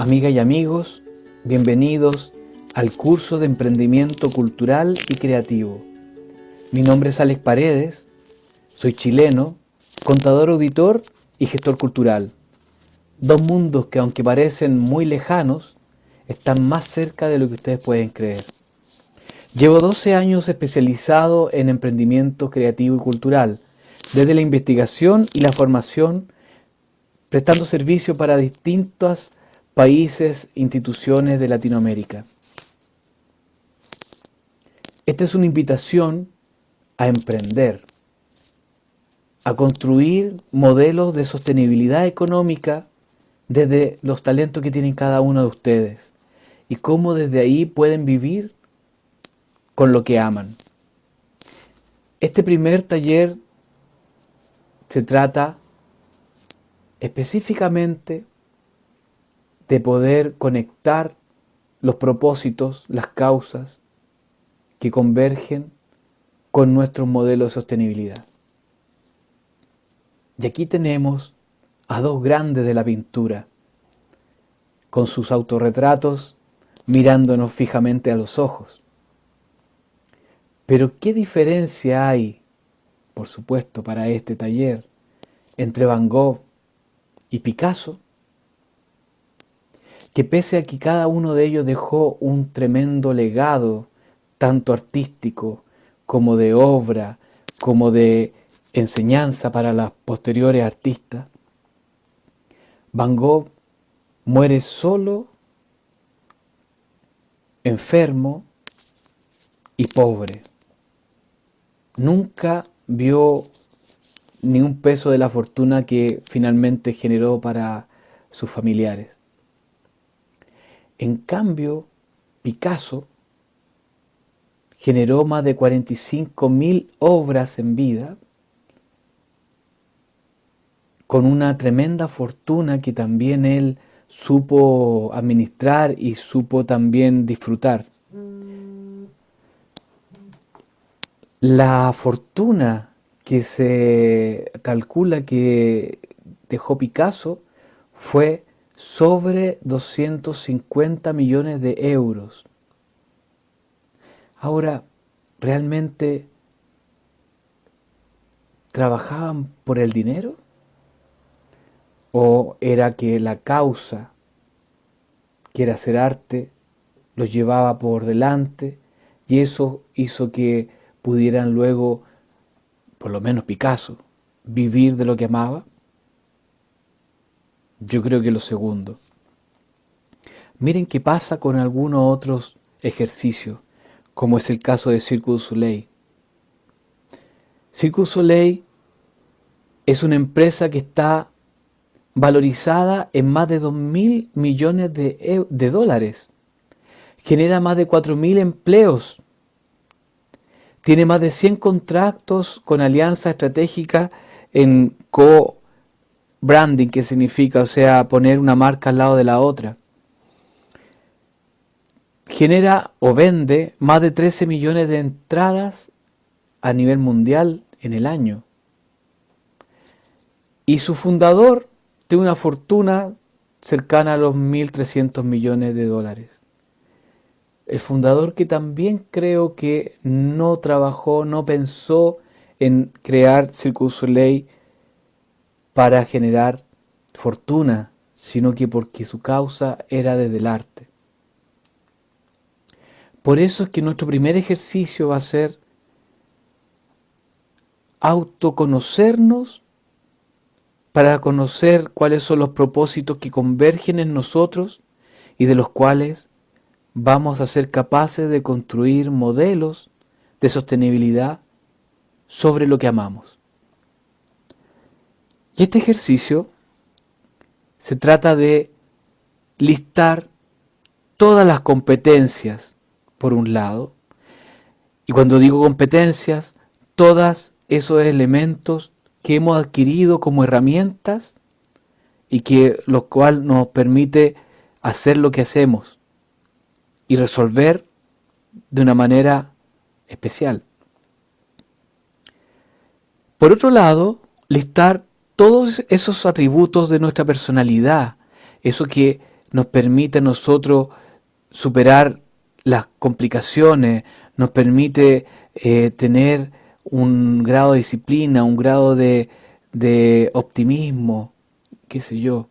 Amigas y amigos, bienvenidos al curso de Emprendimiento Cultural y Creativo. Mi nombre es Alex Paredes, soy chileno, contador auditor y gestor cultural. Dos mundos que aunque parecen muy lejanos, están más cerca de lo que ustedes pueden creer. Llevo 12 años especializado en emprendimiento creativo y cultural, desde la investigación y la formación, prestando servicio para distintas países, instituciones de Latinoamérica. Esta es una invitación a emprender, a construir modelos de sostenibilidad económica desde los talentos que tienen cada uno de ustedes y cómo desde ahí pueden vivir con lo que aman. Este primer taller se trata específicamente de poder conectar los propósitos, las causas que convergen con nuestro modelo de sostenibilidad. Y aquí tenemos a dos grandes de la pintura, con sus autorretratos mirándonos fijamente a los ojos. Pero ¿qué diferencia hay, por supuesto, para este taller, entre Van Gogh y Picasso? Que pese a que cada uno de ellos dejó un tremendo legado, tanto artístico como de obra, como de enseñanza para las posteriores artistas, Van Gogh muere solo, enfermo y pobre. Nunca vio ni un peso de la fortuna que finalmente generó para sus familiares. En cambio, Picasso generó más de 45.000 obras en vida, con una tremenda fortuna que también él supo administrar y supo también disfrutar. La fortuna que se calcula que dejó Picasso fue sobre 250 millones de euros. Ahora, ¿realmente trabajaban por el dinero? ¿O era que la causa, que era hacer arte, los llevaba por delante y eso hizo que pudieran luego, por lo menos Picasso, vivir de lo que amaba? Yo creo que lo segundo. Miren qué pasa con algunos otros ejercicios, como es el caso de Cirque du Soleil. Cirque Soleil es una empresa que está valorizada en más de 2 mil millones de, de, dólares. Genera más de 4 mil empleos. Tiene más de 100 contratos con alianzas estratégicas en co branding, que significa, o sea, poner una marca al lado de la otra. Genera o vende más de 13 millones de entradas a nivel mundial en el año. Y su fundador tiene una fortuna cercana a los 1.300 millones de dólares. El fundador que también creo que no trabajó, no pensó en crear Cirque du Soleil para generar fortuna, sino que porque su causa era desde el arte. Por eso es que nuestro primer ejercicio va a ser autoconocernos para conocer cuáles son los propósitos que convergen en nosotros y de los cuales vamos a ser capaces de construir modelos de sostenibilidad sobre lo que amamos. Y este ejercicio se trata de listar todas las competencias, por un lado, y cuando digo competencias, todos esos elementos que hemos adquirido como herramientas y que lo cual nos permite hacer lo que hacemos y resolver de una manera especial. Por otro lado, listar todos esos atributos de nuestra personalidad, eso que nos permite a nosotros superar las complicaciones, nos permite eh, tener un grado de disciplina, un grado de, de optimismo, qué sé yo.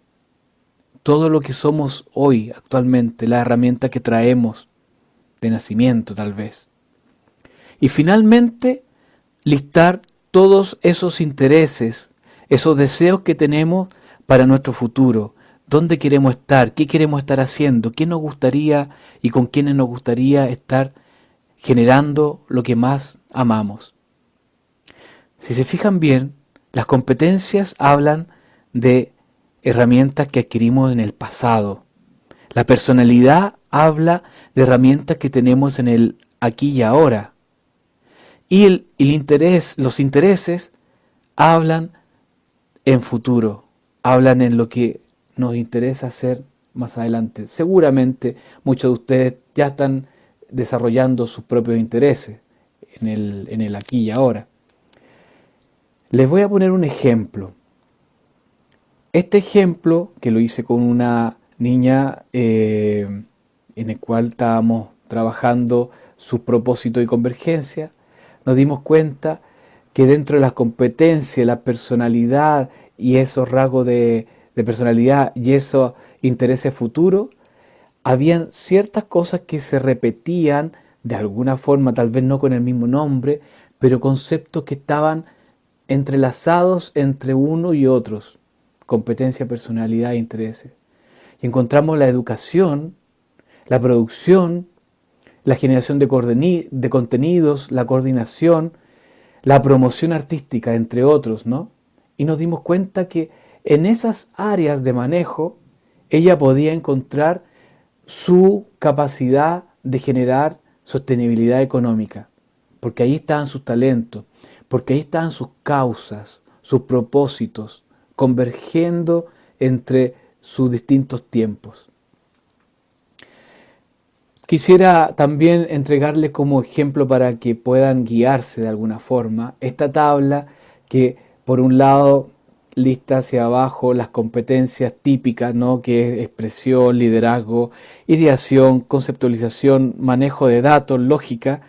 Todo lo que somos hoy, actualmente, la herramienta que traemos de nacimiento tal vez. Y finalmente, listar todos esos intereses, esos deseos que tenemos para nuestro futuro, dónde queremos estar, qué queremos estar haciendo, qué nos gustaría y con quiénes nos gustaría estar generando lo que más amamos. Si se fijan bien, las competencias hablan de herramientas que adquirimos en el pasado. La personalidad habla de herramientas que tenemos en el aquí y ahora. Y el, interés, los intereses hablan en futuro, hablan en lo que nos interesa hacer más adelante. Seguramente muchos de ustedes ya están desarrollando sus propios intereses en el, en el aquí y ahora. Les voy a poner un ejemplo. Este ejemplo, que lo hice con una niña eh, en el cual estábamos trabajando su propósito y convergencia, nos dimos cuenta que dentro de las competencias, la personalidad y esos rasgos de, personalidad y esos intereses futuros, habían ciertas cosas que se repetían de alguna forma, tal vez no con el mismo nombre, pero conceptos que estaban entrelazados entre uno y otros, competencia, personalidad e intereses. Y encontramos la educación, la producción, la generación de contenidos, la coordinación, la promoción artística, entre otros, ¿no? Y nos dimos cuenta que en esas áreas de manejo, ella podía encontrar su capacidad de generar sostenibilidad económica, porque ahí estaban sus talentos, porque ahí estaban sus causas, sus propósitos, convergiendo entre sus distintos tiempos. Quisiera también entregarles como ejemplo para que puedan guiarse de alguna forma esta tabla que por un lado lista hacia abajo las competencias típicas, ¿no? que es expresión, liderazgo, ideación, conceptualización, manejo de datos, lógica,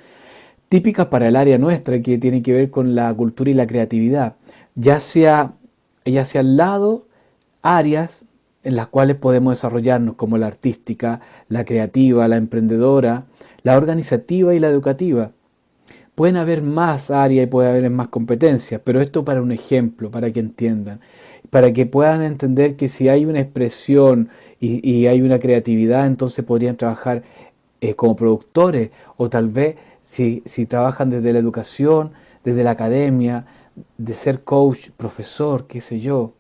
típicas para el área nuestra que tiene que ver con la cultura y la creatividad, ya sea, ya sea al lado áreas en las cuales podemos desarrollarnos como la artística, la creativa, la emprendedora, la organizativa y la educativa. Pueden haber más áreas y puede haber más competencias, pero esto para un ejemplo, para que entiendan, para que puedan entender que si hay una expresión y, hay una creatividad, entonces podrían trabajar eh, como productores o tal vez si, si trabajan desde la educación, desde la academia, de ser coach, profesor, qué sé yo,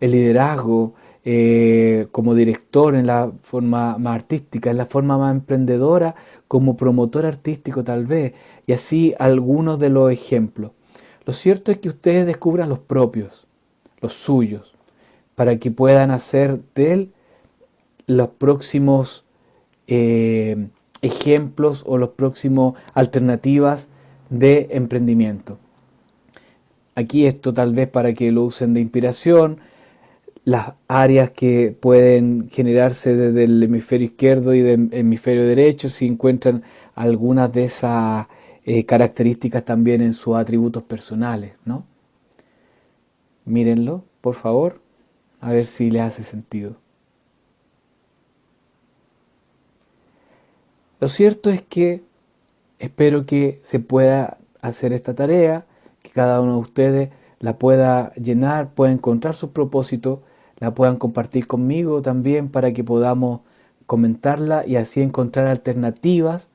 el liderazgo, eh, como director en la forma más artística, en la forma más emprendedora, como promotor artístico tal vez, y así algunos de los ejemplos. Lo cierto es que ustedes descubran los propios, los suyos, para que puedan hacer de él los próximos eh, ejemplos o los próximos alternativas de emprendimiento. Aquí esto tal vez para que lo usen de inspiración, las áreas que pueden generarse desde el hemisferio izquierdo y del hemisferio derecho, si encuentran algunas de esas eh, características también en sus atributos personales, ¿no? Mírenlo, por favor, a ver si les hace sentido. Lo cierto es que espero que se pueda hacer esta tarea, que cada uno de ustedes la pueda llenar, pueda encontrar sus propósitos la puedan compartir conmigo también para que podamos comentarla y así encontrar alternativas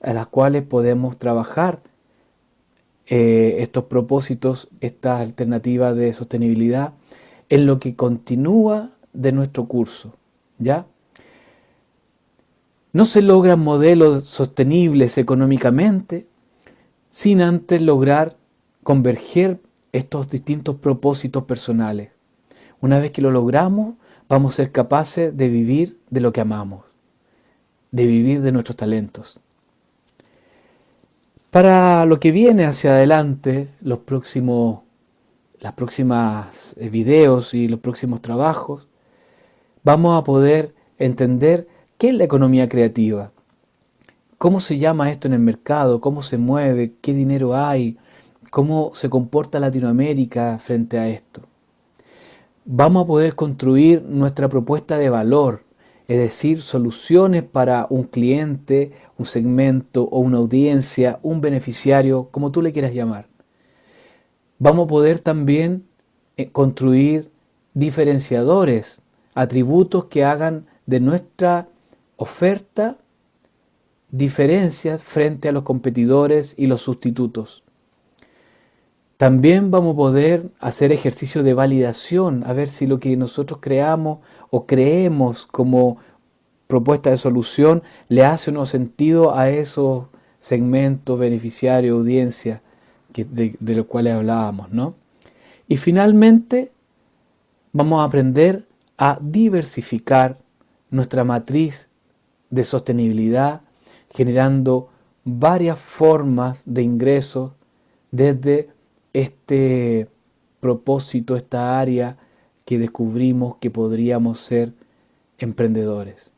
a las cuales podemos trabajar eh, estos propósitos, estas alternativas de sostenibilidad en lo que continúa de nuestro curso. ¿Ya? No se logran modelos sostenibles económicamente sin antes lograr converger estos distintos propósitos personales. Una vez que lo logramos, vamos a ser capaces de vivir de lo que amamos, de vivir de nuestros talentos. Para lo que viene hacia adelante, los próximos, las próximas eh, videos y los próximos trabajos, vamos a poder entender qué es la economía creativa, cómo se llama esto en el mercado, cómo se mueve, qué dinero hay, cómo se comporta Latinoamérica frente a esto. Vamos a poder construir nuestra propuesta de valor, es decir, soluciones para un cliente, un segmento o una audiencia, un beneficiario, como tú le quieras llamar. Vamos a poder también eh, construir diferenciadores, atributos que hagan de nuestra oferta diferencias frente a los competidores y los sustitutos. También vamos a poder hacer ejercicio de validación, a ver si lo que nosotros creamos o creemos como propuesta de solución le hace o no sentido a esos segmentos, beneficiarios, audiencia de, de los cuales hablábamos. ¿no? Y finalmente vamos a aprender a diversificar nuestra matriz de sostenibilidad, generando varias formas de ingresos desde este propósito, esta área que descubrimos que podríamos ser emprendedores.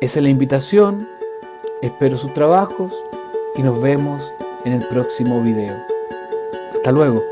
Esa es la invitación, espero sus trabajos y nos vemos en el próximo video. Hasta luego.